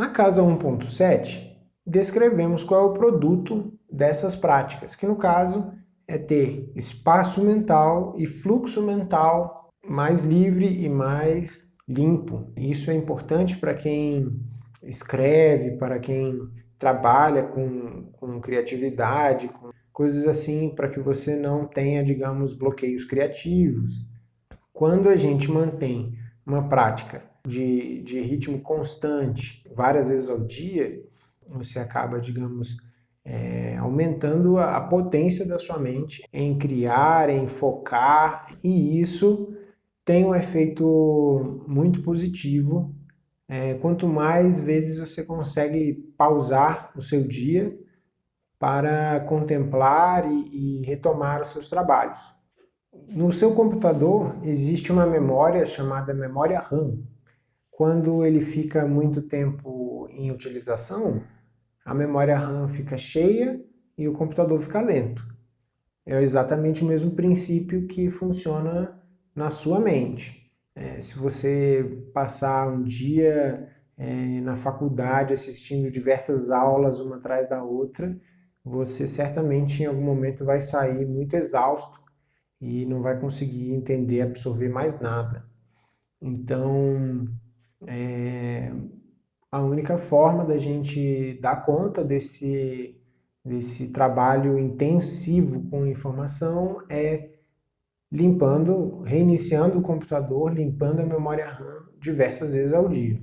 Na casa 1.7, descrevemos qual é o produto dessas práticas, que no caso é ter espaço mental e fluxo mental mais livre e mais limpo. Isso é importante para quem escreve, para quem trabalha com, com criatividade, com coisas assim, para que você não tenha, digamos, bloqueios criativos. Quando a gente mantém uma prática de, de ritmo constante, várias vezes ao dia, você acaba, digamos, é, aumentando a, a potência da sua mente em criar, em focar, e isso tem um efeito muito positivo. É, quanto mais vezes você consegue pausar o seu dia para contemplar e, e retomar os seus trabalhos. No seu computador existe uma memória chamada memória RAM, quando ele fica muito tempo em utilização, a memória RAM fica cheia e o computador fica lento. É exatamente o mesmo princípio que funciona na sua mente. É, se você passar um dia é, na faculdade assistindo diversas aulas uma atrás da outra, você certamente em algum momento vai sair muito exausto e não vai conseguir entender, absorver mais nada. Então, é, a única forma da gente dar conta desse, desse trabalho intensivo com informação é limpando, reiniciando o computador, limpando a memória RAM diversas vezes ao dia.